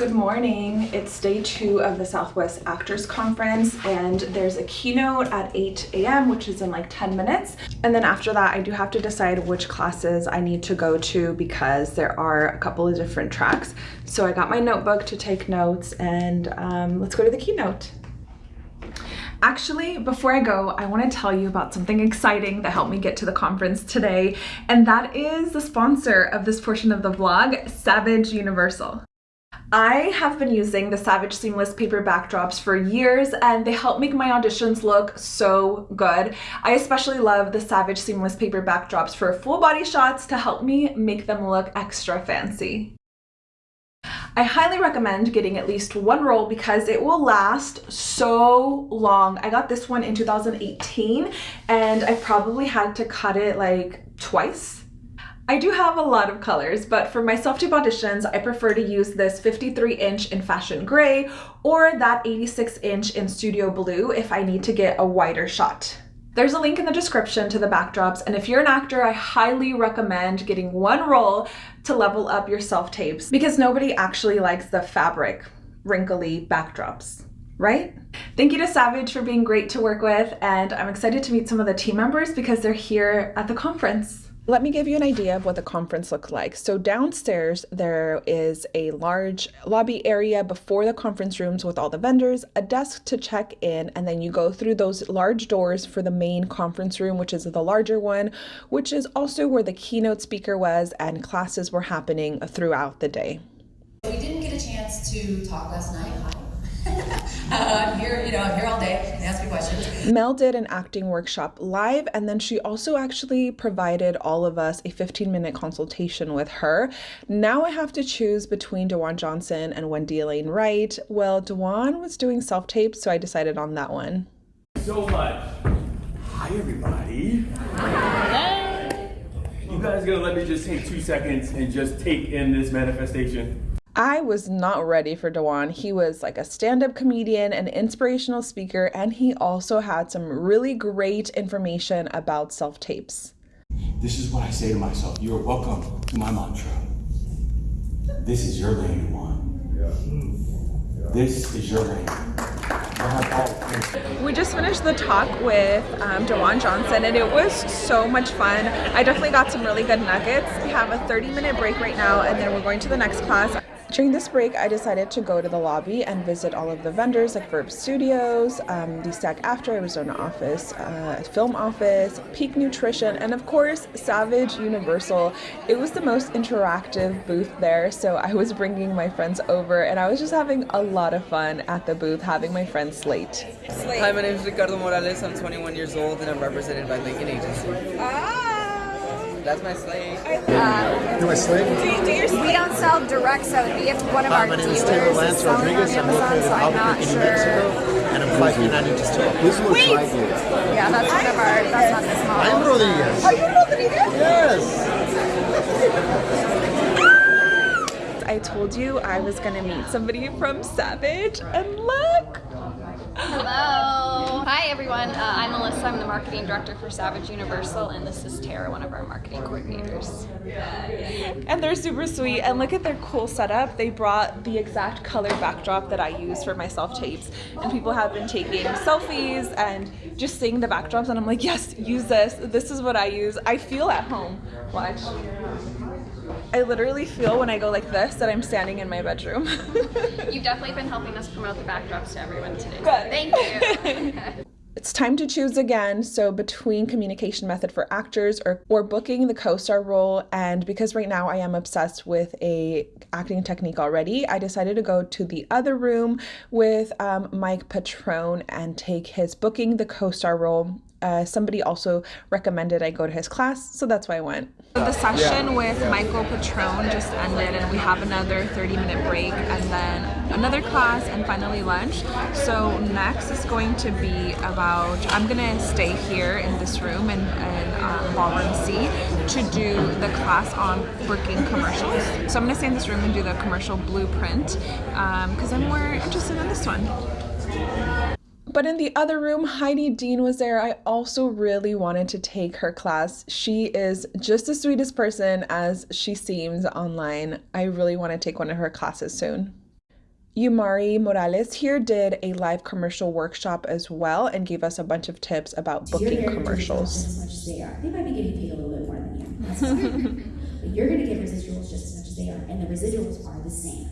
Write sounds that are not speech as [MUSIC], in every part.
Good morning. It's day two of the Southwest Actors Conference and there's a keynote at 8 a.m. which is in like 10 minutes. And then after that, I do have to decide which classes I need to go to because there are a couple of different tracks. So I got my notebook to take notes and um, let's go to the keynote. Actually, before I go, I want to tell you about something exciting that helped me get to the conference today, and that is the sponsor of this portion of the vlog, Savage Universal. I have been using the Savage Seamless paper backdrops for years and they help make my auditions look so good. I especially love the Savage Seamless paper backdrops for full body shots to help me make them look extra fancy. I highly recommend getting at least one roll because it will last so long. I got this one in 2018 and I probably had to cut it like twice I do have a lot of colors, but for my self-tape auditions, I prefer to use this 53 inch in fashion gray or that 86 inch in studio blue if I need to get a wider shot. There's a link in the description to the backdrops, and if you're an actor, I highly recommend getting one roll to level up your self-tapes because nobody actually likes the fabric, wrinkly backdrops right? Thank you to Savage for being great to work with, and I'm excited to meet some of the team members because they're here at the conference. Let me give you an idea of what the conference looked like. So downstairs, there is a large lobby area before the conference rooms with all the vendors, a desk to check in, and then you go through those large doors for the main conference room, which is the larger one, which is also where the keynote speaker was and classes were happening throughout the day. We didn't get a chance to talk last night. Hi. uh, I'm here, you know, I'm here all day. Ask me questions. Mel did an acting workshop live, and then she also actually provided all of us a 15 minute consultation with her. Now I have to choose between Dewan Johnson and Wendy Elaine Wright. Well, Dewan was doing self tape, so I decided on that one. So much. Hi, everybody. Hi. You guys gonna let me just take two seconds and just take in this manifestation? I was not ready for Dewan. He was like a stand up comedian, an inspirational speaker, and he also had some really great information about self tapes. This is what I say to myself You're welcome to my mantra. This is your lane, one. This is your lane. We just finished the talk with um, Dewan Johnson and it was so much fun. I definitely got some really good nuggets. We have a 30 minute break right now and then we're going to the next class. During this break, I decided to go to the lobby and visit all of the vendors like Verb Studios, um, the SAG-AFTRA Arizona office, uh, film office, Peak Nutrition, and of course, Savage Universal. It was the most interactive booth there, so I was bringing my friends over and I was just having a lot of fun at the booth having my friend Slate. Slate. Hi, my name is Ricardo Morales. I'm 21 years old and I'm represented by Lincoln Agency. Ah! That's my slave. Uh, You're my slave? Do, do your we don't sell direct, so if one of Hi, our my name dealers is Taylor Lance Rodriguez. I'm located in Albuquerque, New Mexico, and I'm five feet nine inches tall. This is what Wait. I do. Yeah, that's one of our. That's not this model. I'm Rodriguez. Are you Rodriguez? Yes. I told you I was gonna meet somebody from Savage, and look! Hello. Hi everyone. Uh, I'm Melissa. I'm the marketing director for Savage Universal and this is Tara, one of our marketing coordinators. And they're super sweet and look at their cool setup. They brought the exact color backdrop that I use for my self-tapes and people have been taking selfies and just seeing the backdrops and I'm like, yes, use this. This is what I use. I feel at home. Watch. I literally feel when I go like this that I'm standing in my bedroom. [LAUGHS] You've definitely been helping us promote the backdrops to everyone today. Good. Thank you. [LAUGHS] It's time to choose again. So between communication method for actors or, or booking the co-star role, and because right now I am obsessed with a acting technique already, I decided to go to the other room with um, Mike Patrone and take his booking the co-star role uh, somebody also recommended I go to his class, so that's why I went. The session with Michael Patrone just ended and we have another 30 minute break and then another class and finally lunch. So next is going to be about, I'm gonna stay here in this room in, in um, ballroom C to do the class on working commercials. So I'm gonna stay in this room and do the commercial blueprint because um, I'm more interested in this one. But in the other room, Heidi Dean was there. I also really wanted to take her class. She is just the sweetest person as she seems online. I really want to take one of her classes soon. Yumari Morales here did a live commercial workshop as well and gave us a bunch of tips about You're booking commercials. As much as they are. They might be getting paid a little bit more than you. That's fine. [LAUGHS] but you're going to get residuals just as much as they are, and the residuals are the same.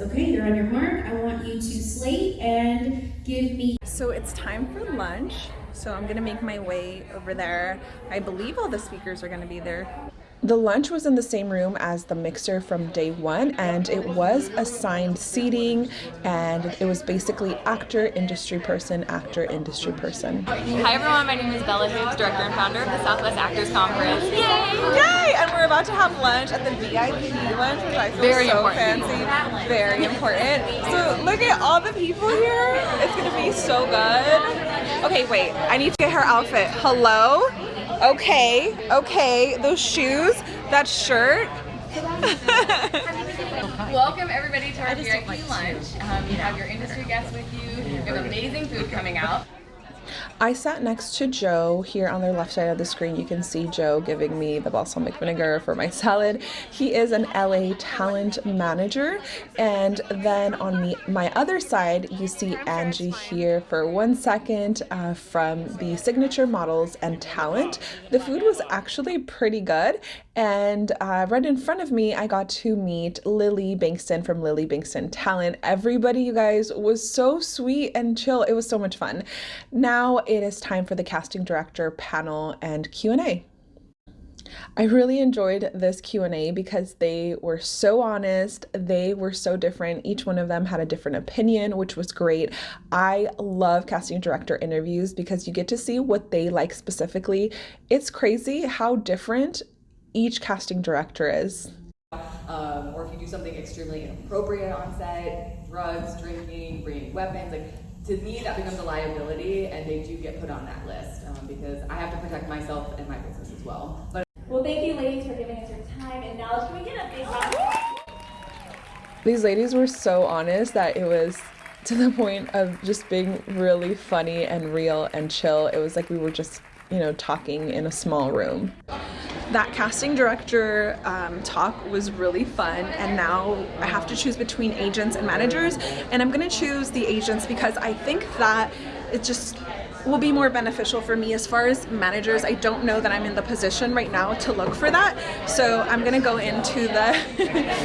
Okay, you're on your mark. I want you to slate and give me. So it's time for lunch. So I'm gonna make my way over there. I believe all the speakers are gonna be there. The lunch was in the same room as the mixer from day one, and it was assigned seating, and it was basically actor, industry person, actor, industry person. Hi everyone, my name is Bella Hoops, director and founder of the Southwest Actors Conference. Yay! Yay! And we're about to have lunch at the VIP lunch, which I feel Very so important. fancy. Very important. So look at all the people here. It's gonna be so good. Okay, wait. I need to get her outfit. Hello? Okay, okay. Those shoes, that shirt. Welcome everybody to our VIP lunch. Um, you have your industry guests with you. You have amazing food coming out. I sat next to Joe here on the left side of the screen. You can see Joe giving me the balsamic vinegar for my [LAUGHS] salad. He is an LA talent manager. And then on my other side, you see Angie here for one second uh, from the Signature Models and Talent. The food was actually pretty good. And uh, right in front of me, I got to meet Lily Bankston from Lily Bankston Talent. Everybody, you guys, was so sweet and chill. It was so much fun. Now it is time for the casting director panel and Q&A. I really enjoyed this Q&A because they were so honest, they were so different. Each one of them had a different opinion, which was great. I love casting director interviews because you get to see what they like specifically. It's crazy how different each casting director is. Um, or if you do something extremely inappropriate on set, drugs, drinking, bringing weapons, like to me that becomes a liability, and they do get put on that list um, because I have to protect myself and my business as well. But Well, thank you, ladies, for giving us your time and knowledge. Can we get a big round? These ladies were so honest that it was to the point of just being really funny and real and chill. It was like we were just, you know, talking in a small room. That casting director um, talk was really fun, and now I have to choose between agents and managers, and I'm gonna choose the agents because I think that it just will be more beneficial for me as far as managers. I don't know that I'm in the position right now to look for that, so I'm gonna go into the. [LAUGHS]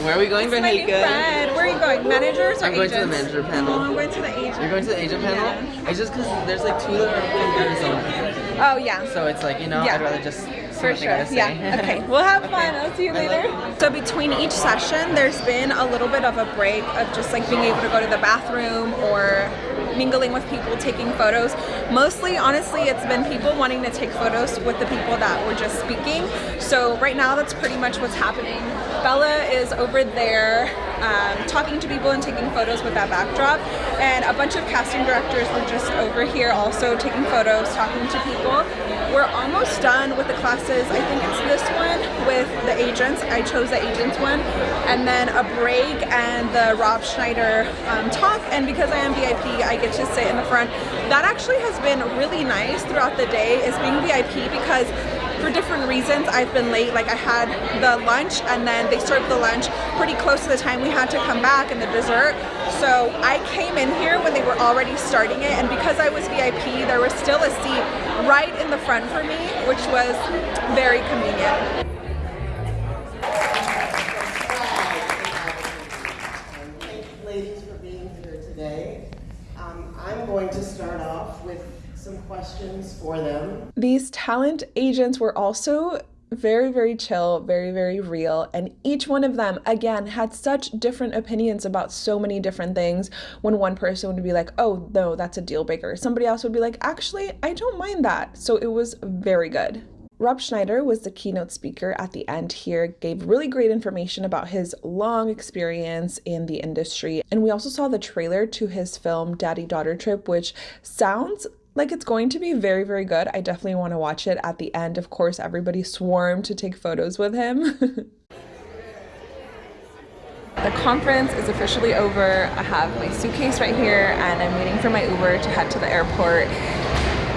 Where are we going, friend. Where are you going? Managers or I'm going to the manager panel. Oh, I'm going to the agent. You're going to the agent panel? It's just because there's like two that are in Arizona. Oh yeah. So it's like, you know, Yeah. I'd rather just For sure. Yeah. [LAUGHS] Okay. We'll have fun. I'll see you later. So between each session, there's been a little bit of a break of just like being able to go to the bathroom or mingling with people, taking photos. Mostly, honestly, it's been people wanting to take photos with the people that were just speaking. So right now, that's pretty much what's happening. Bella is over there um, talking to people and taking photos with that backdrop. And a bunch of casting directors were just over here also taking photos, talking to people. We're almost done with the classes. I think it's this one with the agents. I chose the agents one. And then a break and the Rob Schneider um, talk. And because I am VIP, I get to sit in the front. That actually has been really nice throughout the day is being VIP because for different reasons I've been late like I had the lunch and then they served the lunch pretty close to the time we had to come back and the dessert so I came in here when they were already starting it and because I was VIP there was still a seat right in the front for me which was very convenient. Questions for them. These talent agents were also very, very chill, very, very real. And each one of them, again, had such different opinions about so many different things. When one person would be like, oh, no, that's a deal breaker. Somebody else would be like, actually, I don't mind that. So it was very good. Rob Schneider was the keynote speaker at the end here, gave really great information about his long experience in the industry. And we also saw the trailer to his film Daddy Daughter Trip, which sounds like it's going to be very, very good. I definitely want to watch it. At the end, of course, everybody swarmed to take photos with him. [LAUGHS] The conference is officially over. I have my suitcase right here and I'm waiting for my Uber to head to the airport.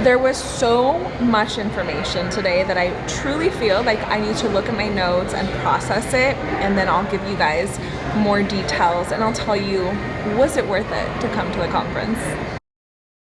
There was so much information today that I truly feel like I need to look at my notes and process it and then I'll give you guys more details and I'll tell you was it worth it to come to the conference.